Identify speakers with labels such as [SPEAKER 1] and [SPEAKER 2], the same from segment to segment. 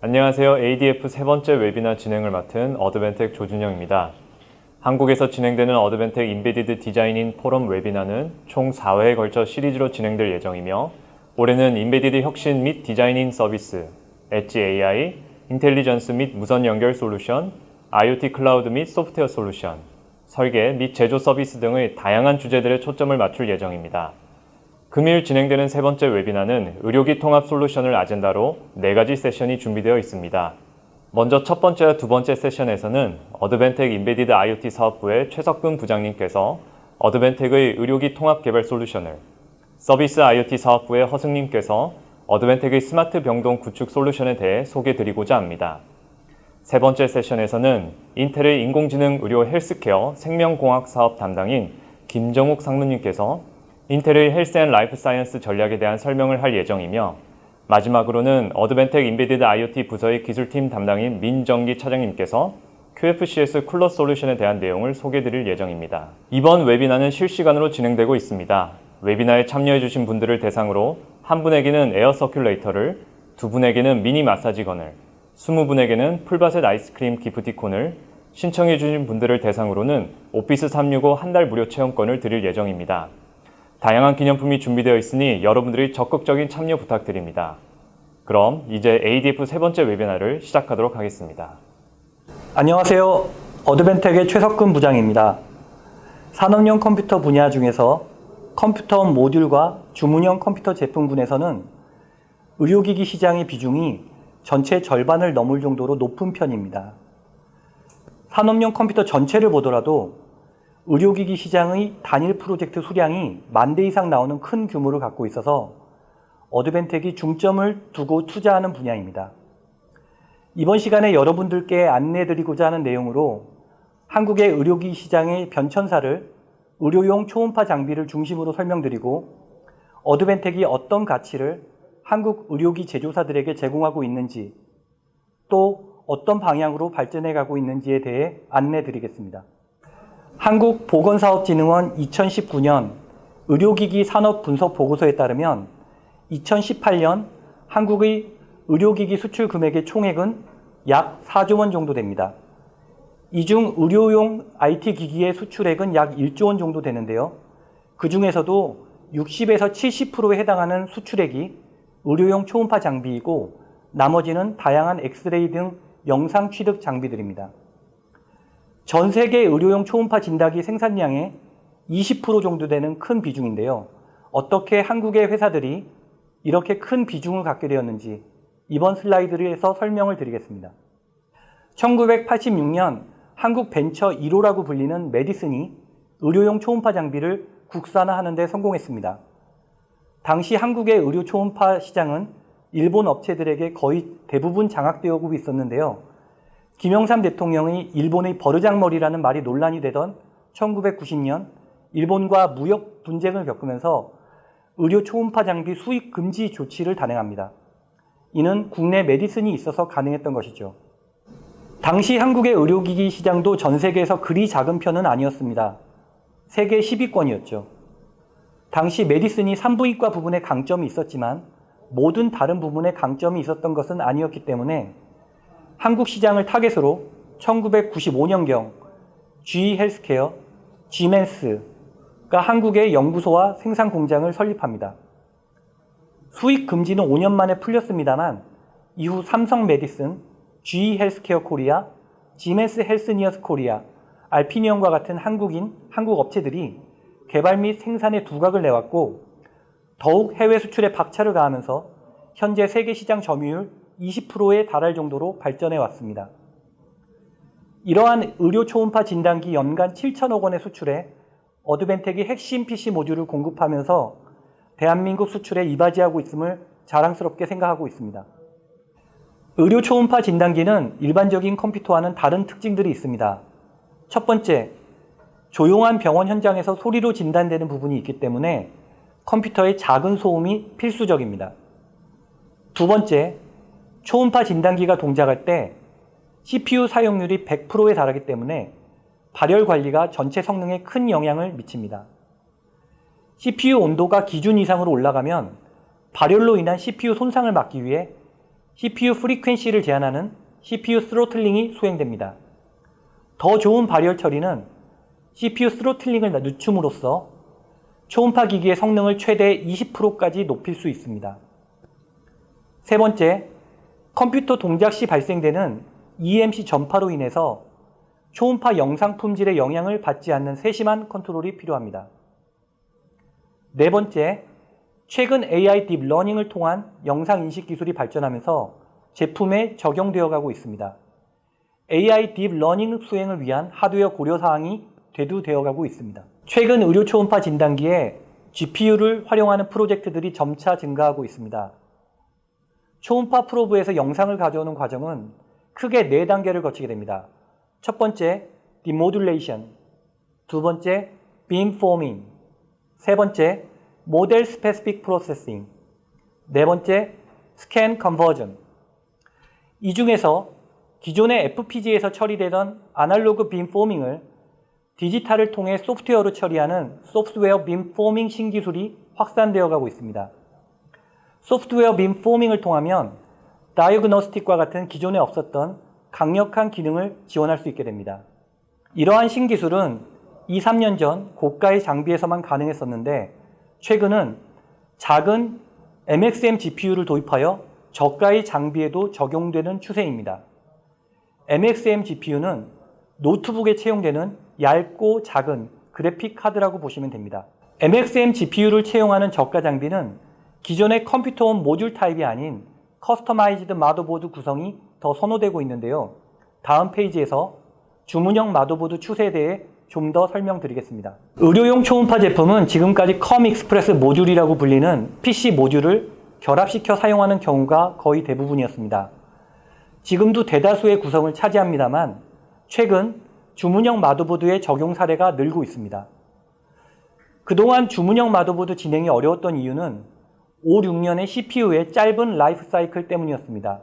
[SPEAKER 1] 안녕하세요. ADF 세 번째 웨비나 진행을 맡은 어드벤텍 조준영입니다. 한국에서 진행되는 어드벤텍 Embedded Design-In Forum webinar는 총 4회에 걸쳐 시리즈로 진행될 예정이며 올해는 embedded 혁신 및 design-in 서비스, edge AI, intelligence 및 무선 연결 솔루션, IoT 클라우드 및 소프트웨어 솔루션, 설계 및 제조 서비스 등의 다양한 주제들에 초점을 맞출 예정입니다. 금일 진행되는 세 번째 webinar는 의료기 통합 솔루션을 아젠다로 네 가지 세션이 준비되어 있습니다. 먼저 첫 번째와 두 번째 세션에서는 어드벤텍 embedded IoT 사업부의 최석근 부장님께서 어드벤텍의 의료기 통합 개발 솔루션을, 서비스 IoT 사업부의 허승님께서 어드벤텍의 스마트 병동 구축 솔루션에 대해 소개드리고자 합니다. 세 번째 세션에서는 인텔의 인공지능 의료 헬스케어 생명공학 사업 담당인 김정욱 상무님께서 인텔의 Health and Life Science 전략에 대한 설명을 할 예정이며 마지막으로는 어드벤텍 embedded IoT 부서의 기술팀 담당인 민정기 차장님께서 QFCS 쿨러 솔루션에 대한 내용을 소개드릴 예정입니다. 이번 웨비나는 실시간으로 진행되고 있습니다. webinar에 참여해주신 분들을 대상으로 한 분에게는 에어 서큘레이터를, 두 분에게는 미니 마사지건을, 스무 분에게는 풀바셋 아이스크림 기프티콘을, 신청해주신 분들을 대상으로는 오피스 365 한 달 무료 체험권을 드릴 예정입니다. 다양한 기념품이 준비되어 있으니 여러분들이 적극적인 참여 부탁드립니다. 그럼 이제 ADF 세 번째 웨비나를 시작하도록 하겠습니다.
[SPEAKER 2] 안녕하세요. 어드벤텍의 최석근 부장입니다. 산업용 컴퓨터 분야 중에서 컴퓨터 모듈과 주문형 컴퓨터 제품군에서는 의료기기 시장의 비중이 전체 절반을 넘을 정도로 높은 편입니다. 산업용 컴퓨터 전체를 보더라도 의료기기 시장의 단일 프로젝트 수량이 만 대 이상 나오는 큰 규모를 갖고 있어서 어드벤텍이 중점을 두고 투자하는 분야입니다. 이번 시간에 여러분들께 안내드리고자 하는 내용으로 한국의 의료기기 시장의 변천사를 의료용 초음파 장비를 중심으로 설명드리고 어드벤텍이 어떤 가치를 한국 의료기 제조사들에게 제공하고 있는지 또 어떤 방향으로 발전해 가고 있는지에 대해 안내 드리겠습니다. 한국보건사업진흥원 2019년 의료기기 산업 분석 보고서에 따르면 2018년 한국의 의료기기 수출 금액의 총액은 약 4조 원 정도 됩니다. 이 중 의료용 IT 기기의 수출액은 약 1조 원 정도 되는데요. 그 중에서도 60에서 70%에 해당하는 수출액이 의료용 초음파 장비이고 나머지는 다양한 엑스레이 등 영상 취득 장비들입니다. 전 세계 의료용 초음파 진단기 생산량의 20% 정도 되는 큰 비중인데요. 어떻게 한국의 회사들이 이렇게 큰 비중을 갖게 되었는지 이번 슬라이드에서 설명을 드리겠습니다. 1986년 한국 벤처 1호라고 불리는 메디슨이 의료용 초음파 장비를 국산화하는 데 성공했습니다. 당시 한국의 의료 초음파 시장은 일본 업체들에게 거의 대부분 장악되어 오고 있었는데요. 김영삼 대통령이 일본의 버르장머리라는 말이 논란이 되던 1990년 일본과 무역 분쟁을 겪으면서 의료 초음파 장비 수입 금지 조치를 단행합니다. 이는 국내 메디슨이 있어서 가능했던 것이죠. 당시 한국의 의료기기 시장도 전 세계에서 그리 작은 편은 아니었습니다. 세계 10위권이었죠. 당시 메디슨이 산부인과 부분에 강점이 있었지만 모든 다른 부분에 강점이 있었던 것은 아니었기 때문에 한국 시장을 타겟으로 1995년경 GE 헬스케어, 지멘스가 한국의 연구소와 생산 공장을 설립합니다. 수입 금지는 5년 만에 풀렸습니다만 이후 삼성 메디슨, GE 헬스케어 코리아, 지멘스 헬시니어스 코리아, 알피니언과 같은 한국인, 한국 업체들이 개발 및 생산에 두각을 내왔고 더욱 해외 수출에 박차를 가하면서 현재 세계 시장 점유율 20%에 달할 정도로 발전해 왔습니다. 이러한 의료 초음파 진단기 연간 7천억 원의 수출에 어드벤텍이 핵심 PC 모듈을 공급하면서 대한민국 수출에 이바지하고 있음을 자랑스럽게 생각하고 있습니다. 의료 초음파 진단기는 일반적인 컴퓨터와는 다른 특징들이 있습니다. 첫 번째, 조용한 병원 현장에서 소리로 진단되는 부분이 있기 때문에 컴퓨터의 작은 소음이 필수적입니다. 두 번째, 초음파 진단기가 동작할 때 CPU 사용률이 100%에 달하기 때문에 발열 관리가 전체 성능에 큰 영향을 미칩니다. CPU 온도가 기준 이상으로 올라가면 발열로 인한 CPU 손상을 막기 위해 CPU 프리퀀시를 제한하는 CPU 스로틀링이 수행됩니다. 더 좋은 발열 처리는 CPU 스로틀링을 늦춤으로써 초음파 기기의 성능을 최대 20%까지 높일 수 있습니다. 세 번째, 컴퓨터 동작 시 발생되는 EMC 전파로 인해서 초음파 영상 품질에 영향을 받지 않는 세심한 컨트롤이 필요합니다. 네 번째, 최근 AI 딥러닝을 통한 영상 인식 기술이 발전하면서 제품에 적용되어 가고 있습니다. AI 딥러닝 수행을 위한 하드웨어 고려 사항이 대두되어 가고 있습니다. 최근 의료 초음파 진단기에 GPU를 활용하는 프로젝트들이 점차 증가하고 있습니다. 초음파 프로브에서 영상을 가져오는 과정은 크게 네 단계를 거치게 됩니다. 첫 번째, demodulation, 두 번째, beamforming, 세 번째, model specific processing, 네 번째, scan conversion. 이 중에서 기존의 FPGA에서 처리되던 아날로그 beamforming을 디지털을 통해 소프트웨어로 처리하는 소프트웨어 beamforming 신기술이 확산되어 가고 있습니다. 소프트웨어 beamforming을 통하면 diagnostic과 같은 기존에 없었던 강력한 기능을 지원할 수 있게 됩니다. 이러한 신기술은 2, 3년 전 고가의 장비에서만 가능했었는데 최근은 작은 MXM GPU를 도입하여 저가의 장비에도 적용되는 추세입니다. MXM GPU는 노트북에 채용되는 얇고 작은 그래픽 카드라고 보시면 됩니다. MXM GPU를 채용하는 저가 장비는 기존의 컴퓨터 온 모듈 타입이 아닌 customized 마더보드 구성이 더 선호되고 있는데요. 다음 페이지에서 주문형 마더보드 추세에 대해 좀 더 설명드리겠습니다. 의료용 초음파 제품은 지금까지 COM Express 모듈이라고 불리는 PC 모듈을 결합시켜 사용하는 경우가 거의 대부분이었습니다. 지금도 대다수의 구성을 차지합니다만 최근 주문형 마더보드의 적용 사례가 늘고 있습니다. 그동안 주문형 마더보드 진행이 어려웠던 이유는 5, 6년의 CPU의 짧은 라이프 사이클 때문이었습니다.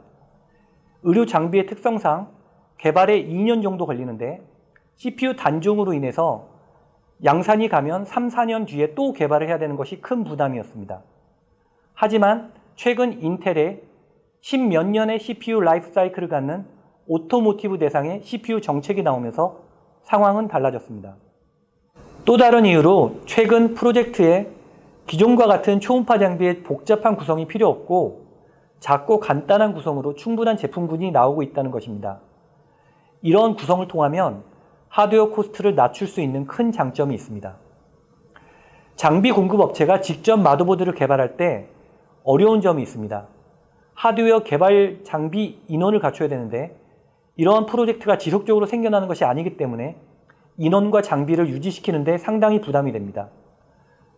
[SPEAKER 2] 의료 장비의 특성상 개발에 2년 정도 걸리는데 CPU 단종으로 인해서 양산에 가면 3, 4년 뒤에 또 개발을 해야 되는 것이 큰 부담이었습니다. 하지만 최근 인텔의 10몇 년의 CPU 라이프 사이클을 갖는 automotive 대상의 CPU 정책이 나오면서 상황은 달라졌습니다. 또 다른 이유로 최근 프로젝트에 기존과 같은 초음파 장비의 복잡한 구성이 필요 없고 작고 간단한 구성으로 충분한 제품군이 나오고 있다는 것입니다. 이런 구성을 통하면 하드웨어 코스트를 낮출 수 있는 큰 장점이 있습니다. 장비 공급 업체가 직접 마더보드를 개발할 때 어려운 점이 있습니다. 하드웨어 개발 장비 인원을 갖춰야 되는데 이러한 프로젝트가 지속적으로 생겨나는 것이 아니기 때문에 인원과 장비를 유지시키는데 상당히 부담이 됩니다.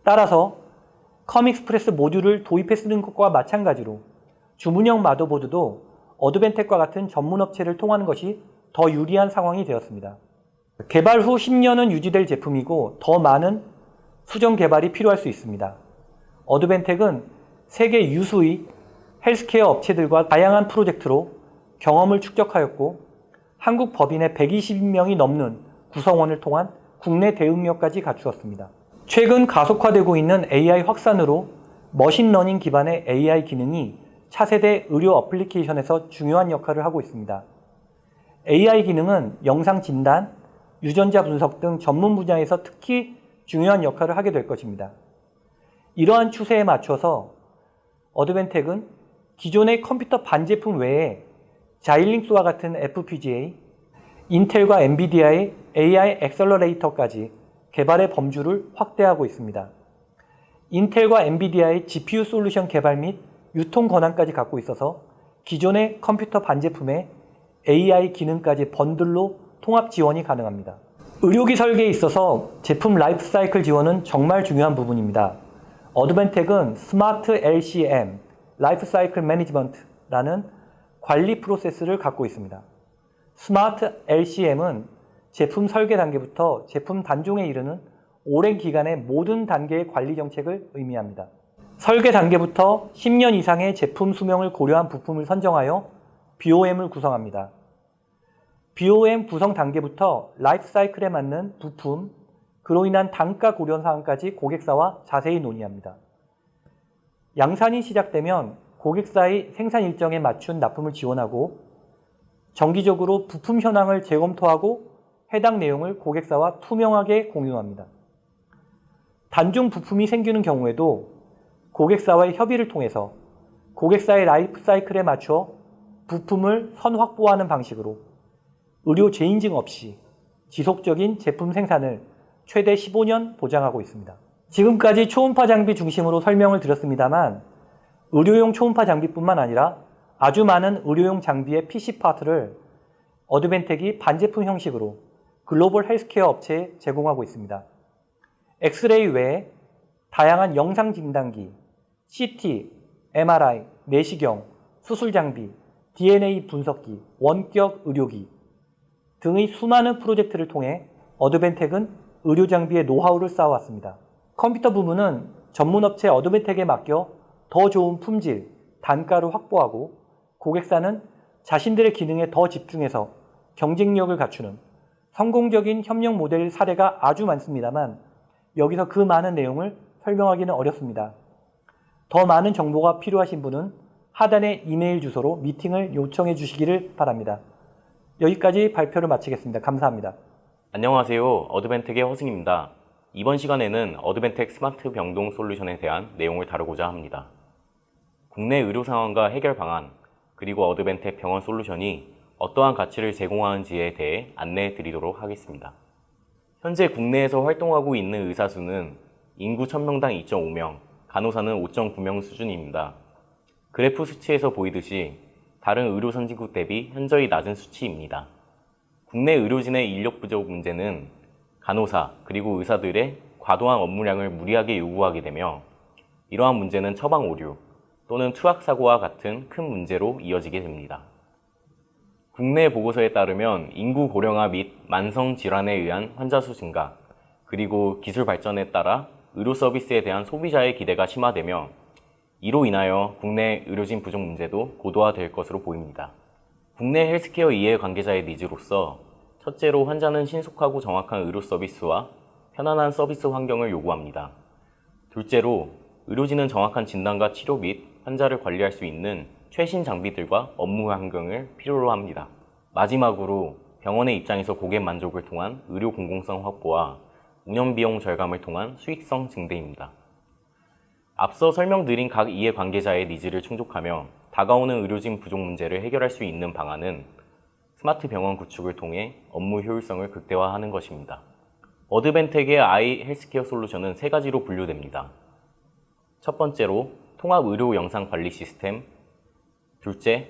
[SPEAKER 2] 따라서 COM Express 모듈을 도입해 쓰는 것과 마찬가지로 주문형 마더보드도 어드벤텍과 같은 전문 업체를 통하는 것이 더 유리한 상황이 되었습니다. 개발 후 10년은 유지될 제품이고 더 많은 수정 개발이 필요할 수 있습니다. 어드벤텍은 세계 유수의 헬스케어 업체들과 다양한 프로젝트로 경험을 축적하였고 한국 법인의 120명이 넘는 구성원을 통한 국내 대응력까지 갖추었습니다. 최근 가속화되고 있는 AI 확산으로 머신러닝 기반의 AI 기능이 차세대 의료 어플리케이션에서 중요한 역할을 하고 있습니다. AI 기능은 영상 진단, 유전자 분석 등 전문 분야에서 특히 중요한 역할을 하게 될 것입니다. 이러한 추세에 맞춰서 어드벤텍은 기존의 컴퓨터 반제품 외에 자일링스와 같은 FPGA, 인텔과 엔비디아의 AI accelerator까지 개발의 범주를 확대하고 있습니다. 인텔과 엔비디아의 GPU 솔루션 개발 및 유통 권한까지 갖고 있어서 기존의 컴퓨터 반제품에 AI 기능까지 번들로 통합 지원이 가능합니다. 의료기 설계에 있어서 제품 라이프 사이클 지원은 정말 중요한 부분입니다. 어드벤텍은 스마트 LCM, 라이프 사이클 매니지먼트라는 관리 프로세스를 갖고 있습니다. 스마트 LCM은 제품 설계 단계부터 제품 단종에 이르는 오랜 기간의 모든 단계의 관리 정책을 의미합니다. 설계 단계부터 10년 이상의 제품 수명을 고려한 부품을 선정하여 BOM을 구성합니다. BOM 구성 단계부터 라이프 사이클에 맞는 부품, 그로 인한 단가 고려 사항까지 고객사와 자세히 논의합니다. 양산이 시작되면 고객사의 생산 일정에 맞춘 납품을 지원하고 정기적으로 부품 현황을 재검토하고 해당 내용을 고객사와 투명하게 공유합니다. 단종 부품이 생기는 경우에도 고객사와의 협의를 통해서 고객사의 라이프 사이클에 맞춰 부품을 선 확보하는 방식으로 의료 재인증 없이 지속적인 제품 생산을 최대 15년 보장하고 있습니다. 지금까지 초음파 장비 중심으로 설명을 드렸습니다만 의료용 초음파 장비뿐만 아니라 아주 많은 의료용 장비의 PC 파트를 어드벤텍이 반제품 형식으로 글로벌 헬스케어 업체에 제공하고 있습니다. 엑스레이 외에 다양한 영상 진단기, CT, MRI, 내시경, 수술 장비, DNA 분석기, 원격 의료기 등의 수많은 프로젝트를 통해 어드벤텍은 의료 장비의 노하우를 쌓아왔습니다. 컴퓨터 부문은 전문 업체 어드벤텍에 맡겨 더 좋은 품질, 단가를 확보하고 고객사는 자신들의 기능에 더 집중해서 경쟁력을 갖추는 성공적인 협력 모델 사례가 아주 많습니다만 여기서 그 많은 내용을 설명하기는 어렵습니다. 더 많은 정보가 필요하신 분은 하단의 이메일 주소로 미팅을 요청해 주시기를 바랍니다. 여기까지 발표를 마치겠습니다. 감사합니다.
[SPEAKER 3] 안녕하세요. 어드벤텍의 허승입니다. 이번 시간에는 어드벤텍 스마트 병동 솔루션에 대한 내용을 다루고자 합니다. 국내 의료 상황과 해결 방안, 그리고 어드벤텍 병원 솔루션이 어떠한 가치를 제공하는지에 대해 안내해 드리도록 하겠습니다. 현재 국내에서 활동하고 있는 의사 수는 인구 1000명당 2.5명, 간호사는 5.9명 수준입니다. 그래프 수치에서 보이듯이 다른 의료 선진국 대비 현저히 낮은 수치입니다. 국내 의료진의 인력 부족 문제는 간호사 그리고 의사들의 과도한 업무량을 무리하게 요구하게 되며 이러한 문제는 처방 오류 또는 투약 사고와 같은 큰 문제로 이어지게 됩니다. 국내 보고서에 따르면 인구 고령화 및 만성 질환에 의한 환자 수 증가 그리고 기술 발전에 따라 의료 서비스에 대한 소비자의 기대가 심화되며 이로 인하여 국내 의료진 부족 문제도 고도화될 것으로 보입니다. 국내 헬스케어 이해 관계자의 니즈로서 첫째로 환자는 신속하고 정확한 의료 서비스와 편안한 서비스 환경을 요구합니다. 둘째로 의료진은 정확한 진단과 치료 및 환자를 관리할 수 있는 최신 장비들과 업무 환경을 필요로 합니다. 마지막으로 병원의 입장에서 고객 만족을 통한 의료 공공성 확보와 운영 비용 절감을 통한 수익성 증대입니다. 앞서 설명드린 각 이해 관계자의 니즈를 충족하며 다가오는 의료진 부족 문제를 해결할 수 있는 방안은 스마트 병원 구축을 통해 업무 효율성을 극대화하는 것입니다. Advantech의 iHealthcare 솔루션은 세 가지로 분류됩니다. 첫 번째로 통합 의료 영상 관리 시스템, 둘째,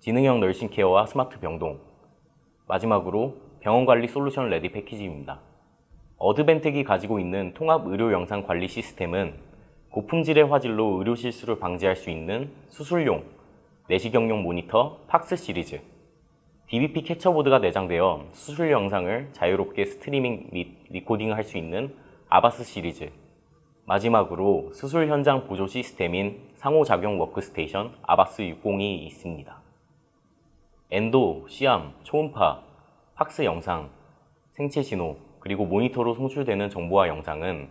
[SPEAKER 3] 지능형 nursing care와 스마트 병동, 마지막으로 병원 관리 solution ready package입니다. Advantech이 가지고 있는 통합 의료 영상 관리 시스템은 고품질의 화질로 의료 실수를 방지할 수 있는 수술용, 내시경용 모니터 PAX 시리즈, DVP 캡처보드가 내장되어 수술 영상을 자유롭게 스트리밍 및 recording을 할 수 있는 AVAS 시리즈, 마지막으로 수술 현장 보조 시스템인 상호작용 워크스테이션 AVAS 60이 있습니다. endo, C-arm, 초음파, PACS 영상, 생체 신호, 그리고 모니터로 송출되는 정보와 영상은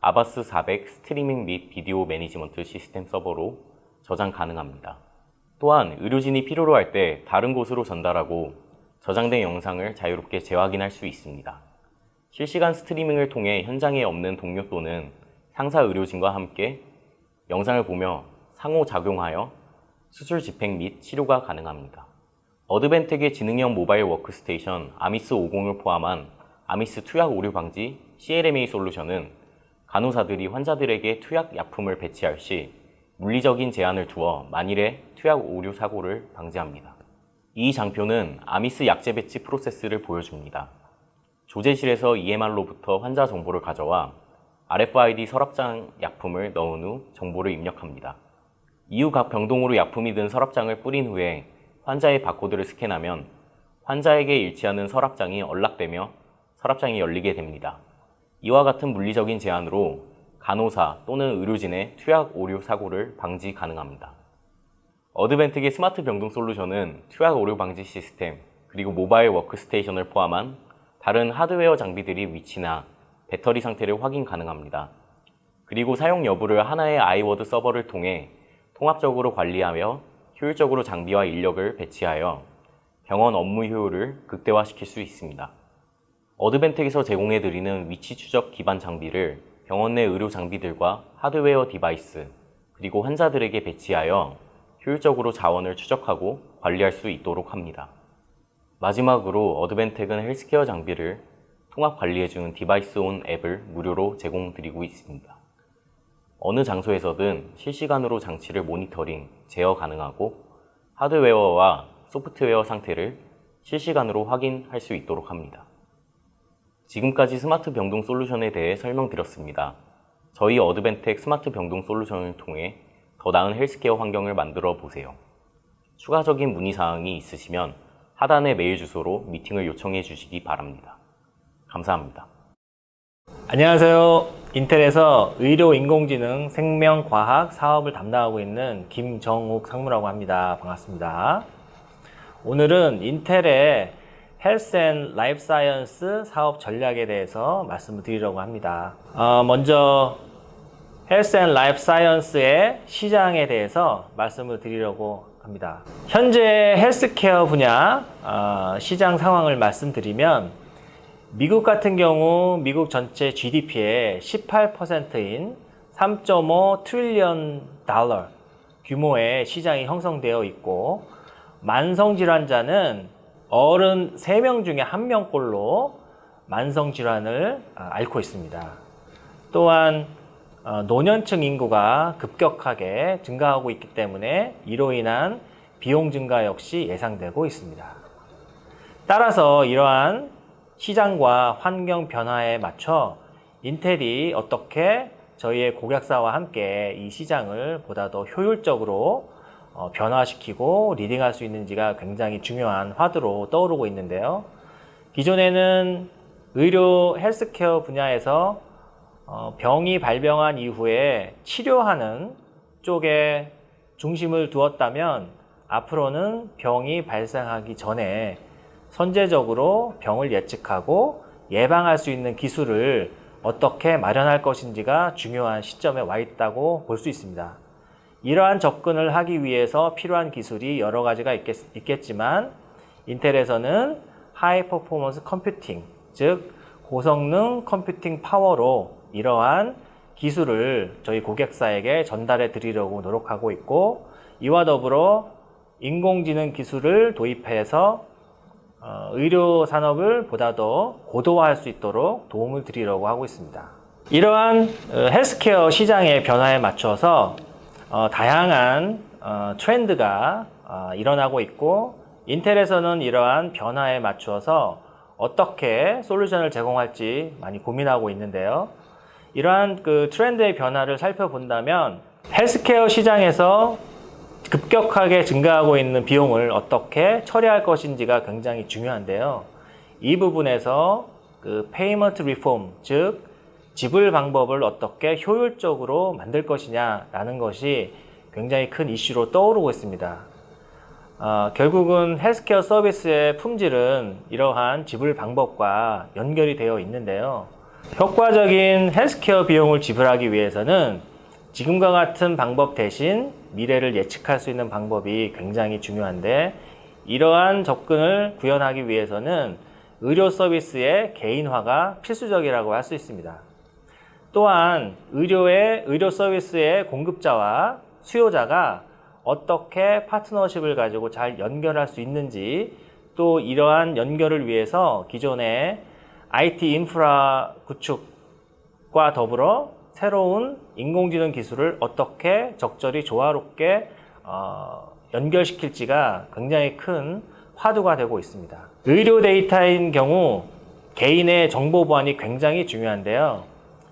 [SPEAKER 3] AVAS 400 스트리밍 및 video management system 서버로 저장 가능합니다. 또한 의료진이 필요로 할 때 다른 곳으로 전달하고 저장된 영상을 자유롭게 재확인할 수 있습니다. 실시간 스트리밍을 통해 현장에 없는 동료 또는 상사 의료진과 함께 영상을 보며 상호작용하여 수술 집행 및 치료가 가능합니다. Advantech의 지능형 모바일 워크스테이션 AMiS 50을 포함한 AMiS 투약 오류 방지 CLMA 솔루션은 간호사들이 환자들에게 투약 약품을 배치할 시 물리적인 제한을 두어 만일의 투약 오류 사고를 방지합니다. 이 장표는 AMiS 약제 배치 프로세스를 보여줍니다. 조제실에서 EMR로부터 환자 정보를 가져와 RFID 서랍장 약품을 넣은 후 정보를 입력합니다. 이후 각 병동으로 약품이 든 서랍장을 뿌린 후에 환자의 바코드를 스캔하면 환자에게 일치하는 서랍장이 unlock되며 서랍장이 열리게 됩니다. 이와 같은 물리적인 제한으로 간호사 또는 의료진의 투약 오류 사고를 방지 가능합니다. Advantech의 스마트 병동 솔루션은 투약 오류 방지 시스템 그리고 모바일 워크스테이션을 포함한 다른 하드웨어 장비들의 위치나 배터리 상태를 확인 가능합니다. 그리고 사용 여부를 하나의 iWard 서버를 통해 통합적으로 관리하며 효율적으로 장비와 인력을 배치하여 병원 업무 효율을 극대화시킬 수 있습니다. Advantech에서 제공해드리는 위치 추적 기반 장비를 병원 내 의료 장비들과 하드웨어 device, 그리고 환자들에게 배치하여 효율적으로 자원을 추적하고 관리할 수 있도록 합니다. 마지막으로 Advantech은 헬스케어 장비를 통합 관리해주는 DeviceOn 앱을 무료로 제공드리고 있습니다. 어느 장소에서든 실시간으로 장치를 모니터링, 제어 가능하고 하드웨어와 소프트웨어 상태를 실시간으로 확인할 수 있도록 합니다. 지금까지 스마트 병동 솔루션에 대해 설명드렸습니다. 저희 Advantech 스마트 병동 솔루션을 통해 더 나은 헬스케어 환경을 만들어 보세요. 추가적인 문의사항이 있으시면 하단의 메일 주소로 미팅을 요청해 주시기 바랍니다. 감사합니다.
[SPEAKER 4] 안녕하세요. 인텔에서 의료 인공지능 생명과학 사업을 담당하고 있는 김정욱 상무라고 합니다. 반갑습니다. 오늘은 인텔의 health and life science 사업 전략에 대해서 말씀을 드리려고 합니다. 어, 먼저 health and life science의 시장에 대해서 말씀을 드리려고 합니다. 현재 헬스케어 분야 어, 시장 상황을 말씀드리면 미국 같은 경우 미국 전체 GDP의 18%인 3.5 트릴리언 달러 규모의 시장이 형성되어 있고 만성 질환자는 어른 3명 중에 1명꼴로 만성 질환을 아, 앓고 있습니다. 또한 어, 노년층 인구가 급격하게 증가하고 있기 때문에 이로 인한 비용 증가 역시 예상되고 있습니다. 따라서 이러한 시장과 환경 변화에 맞춰 인텔이 어떻게 저희의 고객사와 함께 이 시장을 보다 더 효율적으로 어, 변화시키고 리딩할 수 있는지가 굉장히 중요한 화두로 떠오르고 있는데요. 기존에는 의료 헬스케어 분야에서 어, 병이 발병한 이후에 치료하는 쪽에 중심을 두었다면 앞으로는 병이 발생하기 전에 선제적으로 병을 예측하고 예방할 수 있는 기술을 어떻게 마련할 것인지가 중요한 시점에 와 있다고 볼 수 있습니다. 이러한 접근을 하기 위해서 필요한 기술이 여러 가지가 있겠, 지만 인텔에서는 high performance computing, 즉 고성능 컴퓨팅 파워로 이러한 기술을 저희 고객사에게 전달해 드리려고 노력하고 있고 이와 더불어 인공지능 기술을 도입해서 어, 의료 산업을 보다 더 고도화할 수 있도록 도움을 드리려고 하고 있습니다. 이러한 어, 헬스케어 시장의 변화에 맞춰서 어, 다양한 어, 트렌드가 어, 일어나고 있고 인텔에서는 이러한 변화에 맞추어서 어떻게 솔루션을 제공할지 많이 고민하고 있는데요. 이러한 그 트렌드의 변화를 살펴본다면 헬스케어 시장에서 급격하게 증가하고 있는 비용을 어떻게 처리할 것인지가 굉장히 중요한데요. 이 부분에서 그 payment reform, 즉 지불 방법을 어떻게 효율적으로 만들 것이냐라는 것이 굉장히 큰 이슈로 떠오르고 있습니다. 어, 결국은 헬스케어 서비스의 품질은 이러한 지불 방법과 연결이 되어 있는데요. 효과적인 헬스케어 비용을 지불하기 위해서는 지금과 같은 방법 대신 미래를 예측할 수 있는 방법이 굉장히 중요한데 이러한 접근을 구현하기 위해서는 의료 서비스의 개인화가 필수적이라고 할 수 있습니다. 또한 의료의 의료 서비스의 공급자와 수요자가 어떻게 파트너십을 가지고 잘 연결할 수 있는지 또 이러한 연결을 위해서 기존의 IT 인프라 구축과 더불어 새로운 인공지능 기술을 어떻게 적절히 조화롭게 어, 연결시킬지가 굉장히 큰 화두가 되고 있습니다. 의료 데이터인 경우 개인의 정보 보안이 굉장히 중요한데요.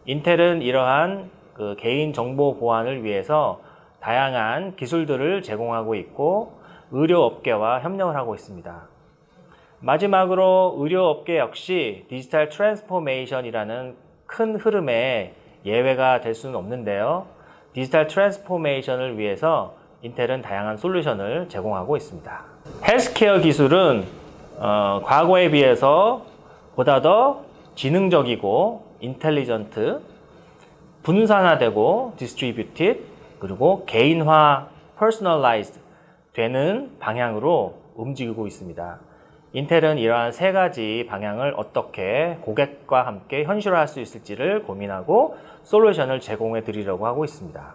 [SPEAKER 4] 인텔은 이러한 그 개인 정보 보안을 위해서 다양한 기술들을 제공하고 있고 의료업계와 협력을 하고 있습니다. 마지막으로 의료업계 역시 digital transformation이라는 큰 흐름에 예외가 될 수는 없는데요. digital transformation을 위해서 인텔은 다양한 솔루션을 제공하고 있습니다. 헬스케어 기술은 어, 과거에 비해서 보다 더 지능적이고 intelligent, 분산화되고 distributed 그리고 개인화 personalized 되는 방향으로 움직이고 있습니다. 인텔은 이러한 세 가지 방향을 어떻게 고객과 함께 현실화할 수 있을지를 고민하고 솔루션을 제공해 드리려고 하고 있습니다.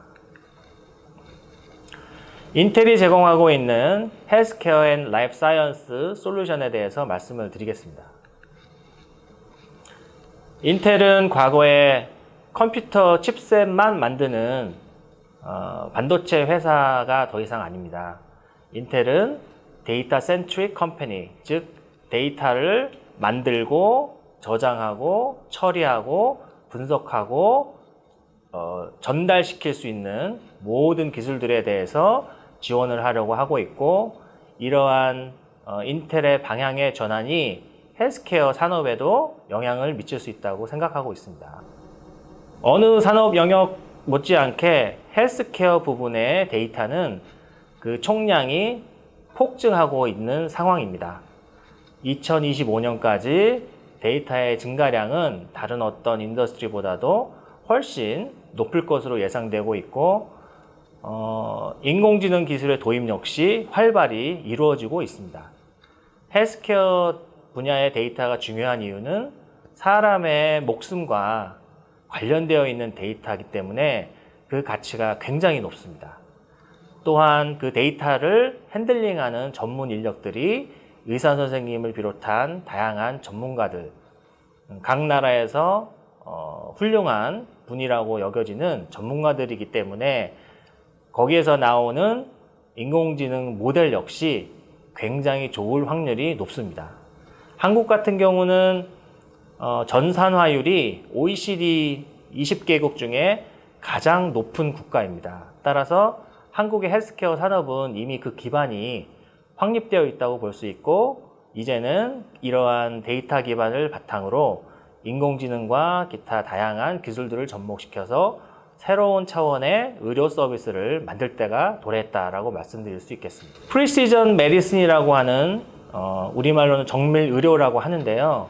[SPEAKER 4] 인텔이 제공하고 있는 healthcare and life science 솔루션에 대해서 말씀을 드리겠습니다. 인텔은 과거에 컴퓨터 칩셋만 만드는 어, 반도체 회사가 더 이상 아닙니다. 인텔은 데이터 centric company, 즉 데이터를 만들고 저장하고 처리하고 분석하고 어, 전달시킬 수 있는 모든 기술들에 대해서 지원을 하려고 하고 있고 이러한 어, 인텔의 방향의 전환이 헬스케어 산업에도 영향을 미칠 수 있다고 생각하고 있습니다. 어느 산업 영역 못지않게 헬스케어 부분의 데이터는 그 총량이 폭증하고 있는 상황입니다. 2025년까지 데이터의 증가량은 다른 어떤 industry보다도 훨씬 높을 것으로 예상되고 있고 어, 인공지능 기술의 도입 역시 활발히 이루어지고 있습니다. 헬스케어 분야의 데이터가 중요한 이유는 사람의 목숨과 관련되어 있는 데이터이기 때문에 그 가치가 굉장히 높습니다. 또한 그 데이터를 핸들링하는 전문 인력들이 의사 선생님을 비롯한 다양한 전문가들, 음, 각 나라에서 어, 훌륭한 분이라고 여겨지는 전문가들이기 때문에 거기에서 나오는 인공지능 모델 역시 굉장히 좋을 확률이 높습니다. 한국 같은 경우는 어, 전산화율이 OECD 20개국 중에 가장 높은 국가입니다. 따라서 한국의 헬스케어 산업은 이미 그 기반이 확립되어 있다고 볼 수 있고 이제는 이러한 데이터 기반을 바탕으로 인공지능과 기타 다양한 기술들을 접목시켜서 새로운 차원의 의료 서비스를 만들 때가 도래했다라고 말씀드릴 수 있겠습니다. precision medicine이라고 하는 어, 우리말로는 정밀 의료라고 하는데요.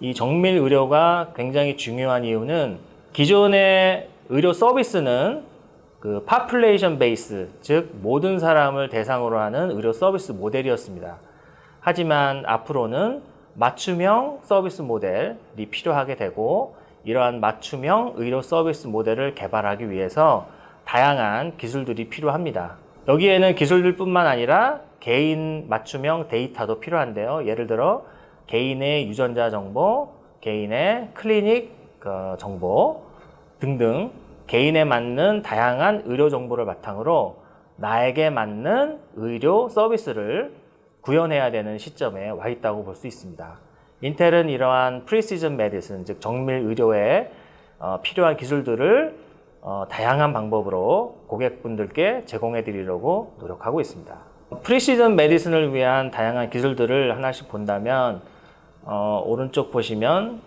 [SPEAKER 4] 이 정밀 의료가 굉장히 중요한 이유는 기존의 의료 서비스는 그 population base, 즉 모든 사람을 대상으로 하는 의료 서비스 모델이었습니다. 하지만 앞으로는 맞춤형 서비스 모델이 필요하게 되고 이러한 맞춤형 의료 서비스 모델을 개발하기 위해서 다양한 기술들이 필요합니다. 여기에는 기술들 뿐만 아니라 개인 맞춤형 데이터도 필요한데요. 예를 들어 개인의 유전자 정보, 개인의 클리닉 어, 정보 등등 개인에 맞는 다양한 의료 정보를 바탕으로 나에게 맞는 의료 서비스를 구현해야 되는 시점에 와 있다고 볼 수 있습니다. 인텔은 이러한 프리시즌 메디슨, 즉 정밀 의료에 어, 필요한 기술들을 어, 다양한 방법으로 고객분들께 제공해 드리려고 노력하고 있습니다. 프리시즌 메디슨을 위한 다양한 기술들을 하나씩 본다면 어, 오른쪽 보시면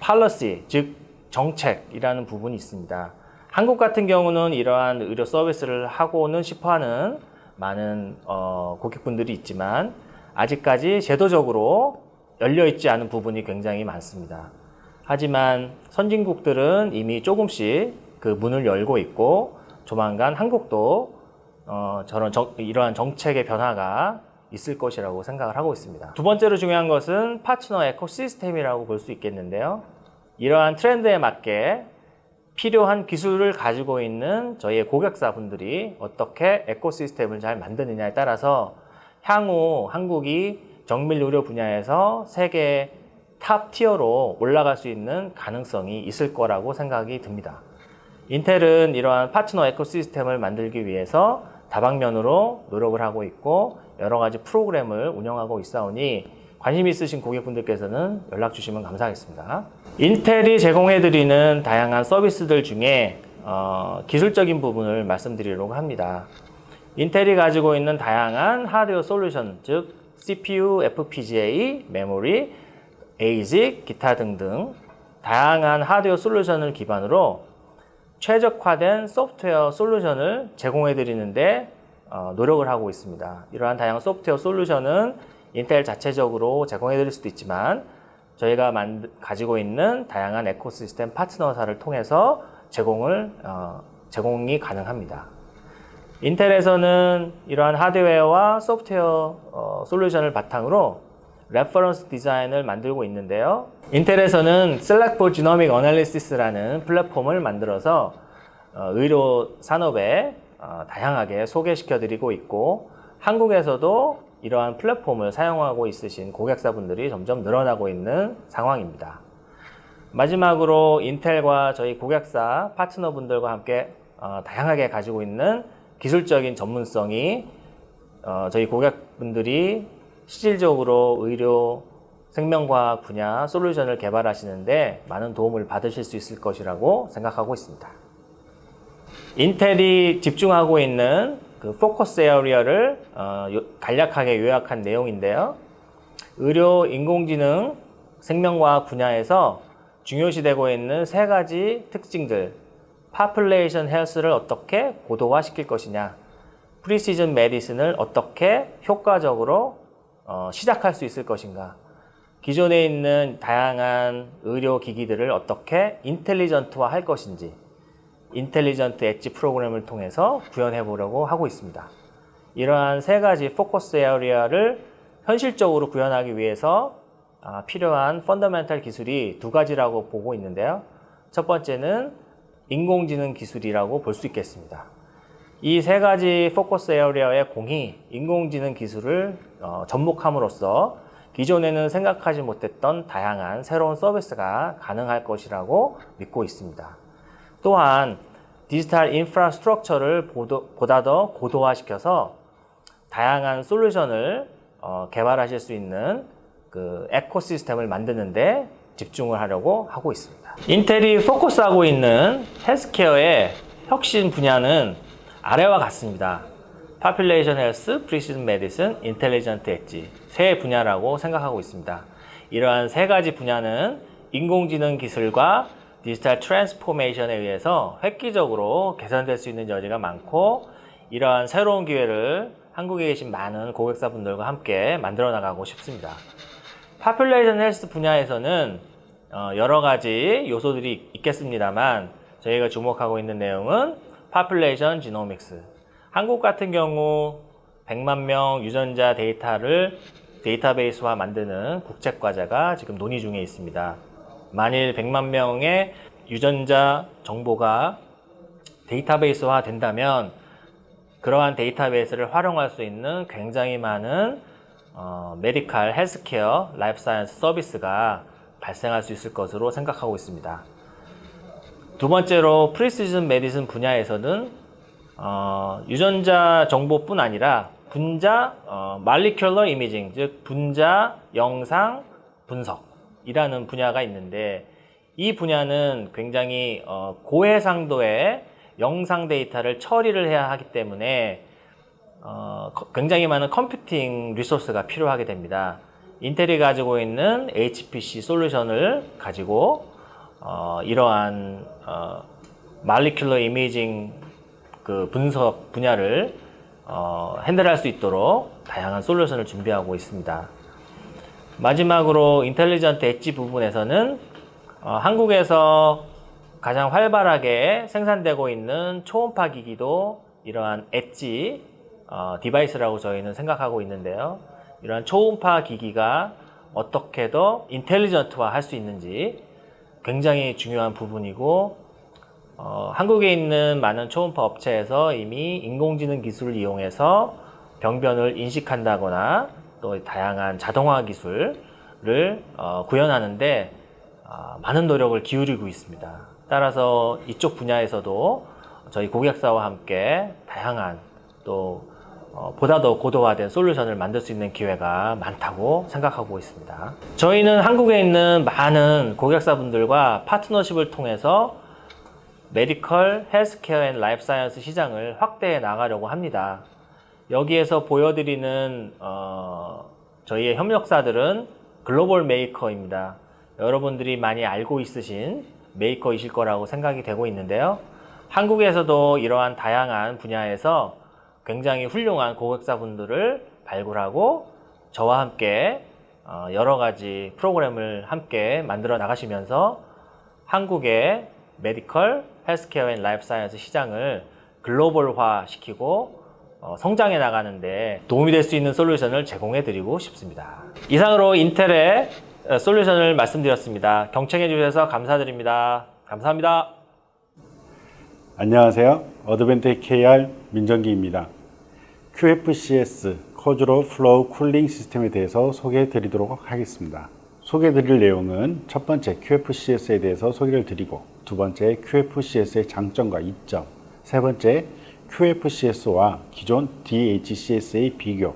[SPEAKER 4] 팔러시, 즉 정책이라는 부분이 있습니다. 한국 같은 경우는 이러한 의료 서비스를 하고는 싶어하는 많은 어, 고객분들이 있지만 아직까지 제도적으로 열려 있지 않은 부분이 굉장히 많습니다. 하지만 선진국들은 이미 조금씩 그 문을 열고 있고 조만간 한국도 어, 저런 정, 이러한 정책의 변화가 있을 것이라고 생각을 하고 있습니다. 두 번째로 중요한 것은 파트너 에코시스템이라고 볼 수 있겠는데요. 이러한 트렌드에 맞게 필요한 기술을 가지고 있는 저희의 고객사분들이 어떻게 에코시스템을 잘 만드느냐에 따라서 향후 한국이 정밀 의료 분야에서 세계 top tier로 올라갈 수 있는 가능성이 있을 거라고 생각이 듭니다. 인텔은 이러한 파트너 ecosystem을 만들기 위해서 다방면으로 노력을 하고 있고 여러 가지 프로그램을 운영하고 있사오니 관심 있으신 고객분들께서는 연락 주시면 감사하겠습니다. 인텔이 제공해드리는 다양한 서비스들 중에 어, 기술적인 부분을 말씀드리려고 합니다. 인텔이 가지고 있는 다양한 하드웨어 솔루션, 즉 CPU, FPGA, 메모리, ASIC, 기타 등등 다양한 하드웨어 솔루션을 기반으로 최적화된 소프트웨어 솔루션을 제공해 드리는데 어, 노력을 하고 있습니다. 이러한 다양한 소프트웨어 솔루션은 인텔 자체적으로 제공해 드릴 수도 있지만 저희가 만, 가지고 있는 다양한 에코시스템 파트너사를 통해서 제공을 어, 제공이 가능합니다. 인텔에서는 이러한 하드웨어와 소프트웨어 어, 솔루션을 바탕으로 reference 디자인을 만들고 있는데요. 인텔에서는 Select for Genomic Analysis라는 플랫폼을 만들어서 어, 의료 산업에 어, 다양하게 소개시켜 드리고 있고 한국에서도 이러한 플랫폼을 사용하고 있으신 고객사분들이 점점 늘어나고 있는 상황입니다. 마지막으로 인텔과 저희 고객사 파트너분들과 함께 어, 다양하게 가지고 있는 기술적인 전문성이 어, 저희 고객분들이 실질적으로 의료 생명과학 분야 솔루션을 개발하시는데 많은 도움을 받으실 수 있을 것이라고 생각하고 있습니다. 인텔이 집중하고 있는 그 포커스 에어리어를 어, 요- 간략하게 요약한 내용인데요. 의료 인공지능 생명과학 분야에서 중요시되고 있는 세 가지 특징들 population health를 어떻게 고도화시킬 것이냐 precision medicine을 어떻게 효과적으로 어, 시작할 수 있을 것인가 기존에 있는 다양한 의료 기기들을 어떻게 intelligent화 할 것인지 intelligent edge 프로그램을 통해서 구현해 보려고 하고 있습니다. 이러한 세 가지 focus area를 현실적으로 구현하기 위해서 아, 필요한 fundamental 기술이 두 가지라고 보고 있는데요. 첫 번째는 인공지능 기술이라고 볼 수 있겠습니다. 이 세 가지 focus area에 공히 인공지능 기술을 어, 접목함으로써 기존에는 생각하지 못했던 다양한 새로운 서비스가 가능할 것이라고 믿고 있습니다. 또한 디지털 infrastructure를 보다 더 고도화시켜서 다양한 솔루션을 어, 개발하실 수 있는 그 ecosystem을 만드는데 집중을 하려고 하고 있습니다. 인텔이 focus하고 있는 헬스케어의 혁신 분야는 아래와 같습니다. population health, precision medicine, intelligent edge 세 분야라고 생각하고 있습니다. 이러한 세 가지 분야는 인공지능 기술과 디지털 transformation에 의해서 획기적으로 개선될 수 있는 여지가 많고 이러한 새로운 기회를 한국에 계신 많은 고객사분들과 함께 만들어 나가고 싶습니다. population health 분야에서는 어, 여러 가지 요소들이 있겠습니다만 저희가 주목하고 있는 내용은 population genomics 한국 같은 경우 100만 명 유전자 데이터를 데이터베이스화 만드는 국책과제가 지금 논의 중에 있습니다. 만일 100만 명의 유전자 정보가 데이터베이스화 된다면 그러한 데이터베이스를 활용할 수 있는 굉장히 많은 어, medical, healthcare, life science 서비스가 발생할 수 있을 것으로 생각하고 있습니다. 두 번째로 precision medicine 분야에서는 어, 유전자 정보뿐 아니라 분자 어, molecular imaging, 즉 분자 영상 분석 이라는 분야가 있는데 이 분야는 굉장히 어, 고해상도의 영상 데이터를 처리를 해야 하기 때문에 어, 거- 굉장히 많은 컴퓨팅 리소스가 필요하게 됩니다. 인텔이 가지고 있는 HPC 솔루션을 가지고 어, 이러한 어, 말리큘러 이미징 그 분석 분야를 어, 핸들할 수 있도록 다양한 솔루션을 준비하고 있습니다. 마지막으로 intelligent edge 부분에서는 어, 한국에서 가장 활발하게 생산되고 있는 초음파 기기도 이러한 edge 어, device라고 저희는 생각하고 있는데요. 이러한 초음파 기기가 어떻게 더 intelligent화 할 수 있는지 굉장히 중요한 부분이고 어, 한국에 있는 많은 초음파 업체에서 이미 인공지능 기술을 이용해서 병변을 인식한다거나 또 다양한 자동화 기술을 어, 구현하는데 아, 많은 노력을 기울이고 있습니다. 따라서 이쪽 분야에서도 저희 고객사와 함께 다양한 또 어, 보다 더 고도화된 솔루션을 만들 수 있는 기회가 많다고 생각하고 있습니다. 저희는 한국에 있는 많은 고객사분들과 파트너십을 통해서 medical, healthcare and life science 시장을 확대해 나가려고 합니다. 여기에서 보여드리는 어, 저희의 협력사들은 글로벌 메이커입니다. 여러분들이 많이 알고 있으신 메이커이실 거라고 생각이 되고 있는데요. 한국에서도 이러한 다양한 분야에서 굉장히 훌륭한 고객사분들을 발굴하고 저와 함께 어, 여러 가지 프로그램을 함께 만들어 나가시면서 한국의 medical, healthcare and life science 시장을 글로벌화 시키고 어, 성장해 나가는데 도움이 될 수 있는 솔루션을 제공해 드리고 싶습니다. 이상으로 인텔의 어, 솔루션을 말씀드렸습니다. 경청해 주셔서 감사드립니다. 감사합니다.
[SPEAKER 5] 안녕하세요. 어드밴텍 KR 민정기입니다. QFCS Quadro Flow Cooling System에 대해서 소개해 드리도록 하겠습니다. 소개해 드릴 내용은 첫 번째 QFCS에 대해서 소개를 드리고 두 번째 QFCS의 장점과 이점 세 번째 QFCS와 기존 DHCS의 비교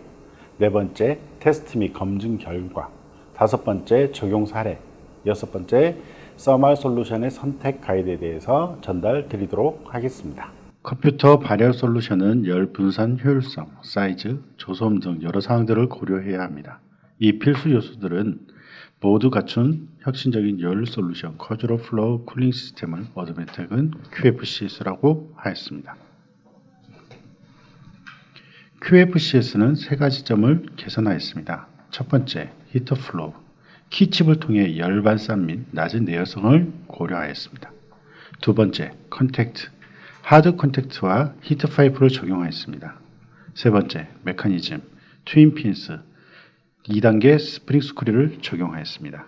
[SPEAKER 5] 네 번째 테스트 및 검증 결과 다섯 번째 적용 사례 여섯 번째 thermal 솔루션의 선택 가이드에 대해서 전달 드리도록 하겠습니다. 컴퓨터 발열 솔루션은 열 분산 효율성, 사이즈, 저소음 등 여러 사항들을 고려해야 합니다. 이 필수 요소들은 모두 갖춘 혁신적인 열 솔루션 Quadro Flow Cooling System을 어드밴텍은 QFCS라고 하였습니다. QFCS는 세 가지 점을 개선하였습니다. 첫 번째, heat flow. Key chip을 통해 열 발산 및 낮은 내열성을 고려하였습니다. 두 번째, contact. Hard contact와 heat pipe를 적용하였습니다. 세 번째, 메커니즘. Twin fins. 2단계 spring screw를 적용하였습니다.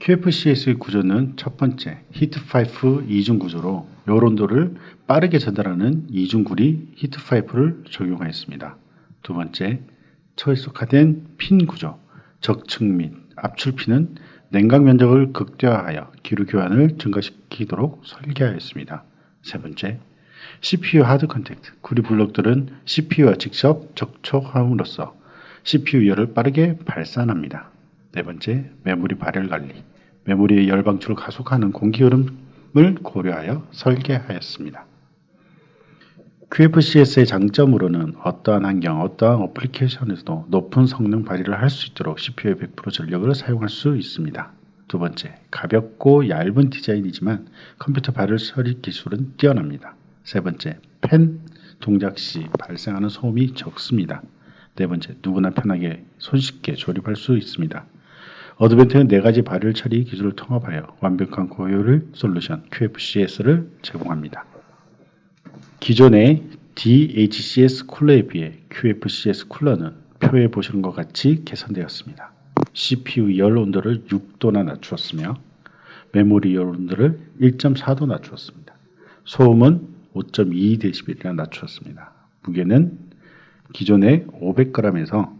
[SPEAKER 5] QFCS의 구조는 첫 번째, heat pipe 이중 구조로 열 온도를 빠르게 전달하는 이중구리 heat pipe를 적용하였습니다. 두 번째, 초이속화된 fin 구조, 적층 및 압출 fin은 냉각 면적을 극대화하여 기류 교환을 증가시키도록 설계하였습니다. 세 번째, CPU hard contact, 구리 블록들은 CPU와 직접 접촉함으로써 CPU 열을 빠르게 발산합니다. 네 번째, 메모리 발열 관리, 메모리의 열 방출을 가속하는 공기 흐름을 고려하여 설계하였습니다. QFCS의 장점으로는 어떠한 환경, 어떠한 어플리케이션에서도 높은 성능 발휘를 할 수 있도록 CPU의 100% 전력을 사용할 수 있습니다. 두 번째, 가볍고 얇은 디자인이지만 컴퓨터 발열 처리 기술은 뛰어납니다. 세 번째, 펜 동작 시 발생하는 소음이 적습니다. 네 번째, 누구나 편하게 손쉽게 조립할 수 있습니다. 어드벤트는 네 가지 발열 처리 기술을 통합하여 완벽한 고효율 솔루션 QFCS를 제공합니다. 기존의 DHCS 쿨러에 비해 QFCS 쿨러는 표에 보시는 것 같이 개선되었습니다. CPU 열 온도를 6도나 낮추었으며 메모리 열 온도를 1.4도 낮추었습니다. 소음은 5.2dB이나 낮추었습니다. 무게는 기존의 500g에서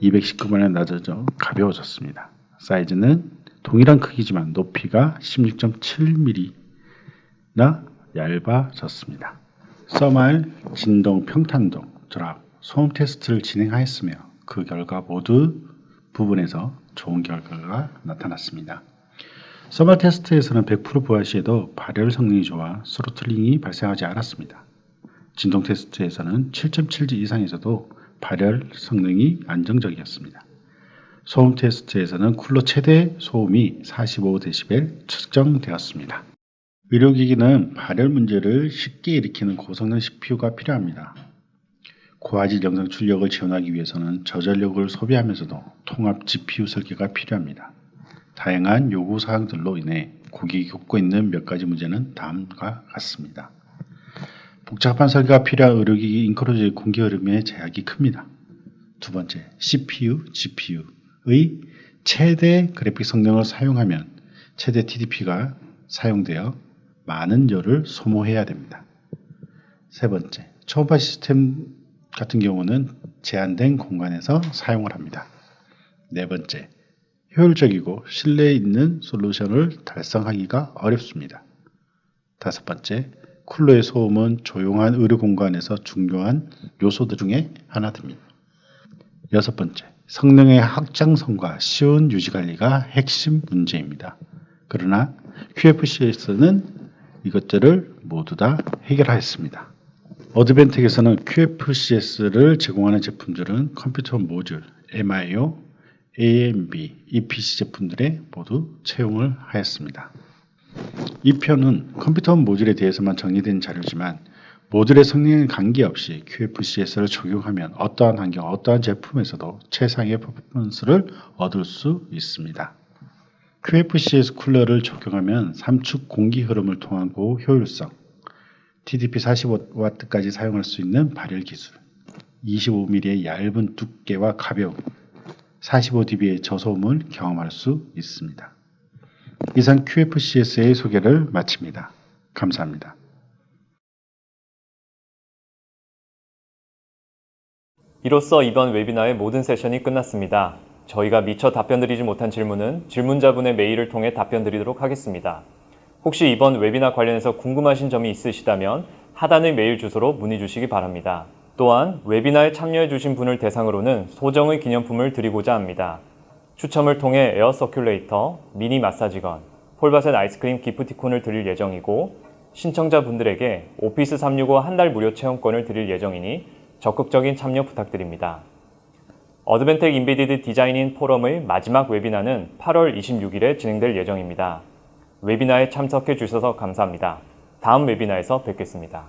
[SPEAKER 5] 219g에 낮아져 가벼워졌습니다. 사이즈는 동일한 크기지만 높이가 16.7mm나 얇아졌습니다. Thermal, 진동, 평탄동, drop, 소음 테스트를 진행하였으며 그 결과 모두 부분에서 좋은 결과가 나타났습니다. Thermal 테스트에서는 100% 부하 시에도 발열 성능이 좋아 throttling이 발생하지 않았습니다. 진동 테스트에서는 7.7G 이상에서도 발열 성능이 안정적이었습니다. 소음 테스트에서는 쿨러 최대 소음이 45dB 측정되었습니다. 의료기기는 발열 문제를 쉽게 일으키는 고성능 CPU가 필요합니다. 고화질 영상 출력을 지원하기 위해서는 저전력을 소비하면서도 통합 GPU 설계가 필요합니다. 다양한 요구 사항들로 인해 고객이 겪고 있는 몇 가지 문제는 다음과 같습니다. 복잡한 설계가 필요한 의료기기 인크로즈의 공기 흐름의 제약이 큽니다. 두 번째, CPU, GPU 의 최대 그래픽 성능을 사용하면 최대 TDP가 사용되어 많은 열을 소모해야 됩니다. 세 번째, 초음파 시스템 같은 경우는 제한된 공간에서 사용을 합니다. 네 번째, 효율적이고 신뢰 있는 솔루션을 달성하기가 어렵습니다. 다섯 번째, 쿨러의 소음은 조용한 의료 공간에서 중요한 요소들 중에 하나입니다. 여섯 번째, 성능의 확장성과 쉬운 유지 관리가 핵심 문제입니다. 그러나 QFC에서는 이것들을 모두 다 해결하였습니다. 어드벤텍에서는 QFCS를 제공하는 제품들은 컴퓨터 모듈, MIO, AMB, EPC 제품들에 모두 채용을 하였습니다. 이 편은 컴퓨터 모듈에 대해서만 정리된 자료지만 모듈의 성능에 관계없이 QFCS를 적용하면 어떠한 환경, 어떠한 제품에서도 최상의 퍼포먼스를 얻을 수 있습니다. QFCS 쿨러를 적용하면 삼축 공기 흐름을 통한 고 효율성, TDP 45W까지 사용할 수 있는 발열 기술, 25mm의 얇은 두께와 가벼움, 45dB의 저소음을 경험할 수 있습니다. 이상 QFCS의 소개를 마칩니다. 감사합니다.
[SPEAKER 1] 이로써 이번 웨비나의 모든 세션이 끝났습니다. 저희가 미처 답변드리지 못한 질문은 질문자분의 메일을 통해 답변드리도록 하겠습니다. 혹시 이번 웨비나 관련해서 궁금하신 점이 있으시다면 하단의 메일 주소로 문의 주시기 바랍니다. 또한 웨비나에 참여해 주신 분을 대상으로는 소정의 기념품을 드리고자 합니다. 추첨을 통해 air circulator, 미니 마사지건, 폴바셋 아이스크림 기프티콘을 드릴 예정이고 신청자분들에게 오피스 365 한 달 무료 체험권을 드릴 예정이니 적극적인 참여 부탁드립니다. 어드밴텍 Embedded Design-in 포럼의 마지막 웨비나는 8월 26일에 진행될 예정입니다. 웨비나에 참석해 주셔서 감사합니다. 다음 웨비나에서 뵙겠습니다.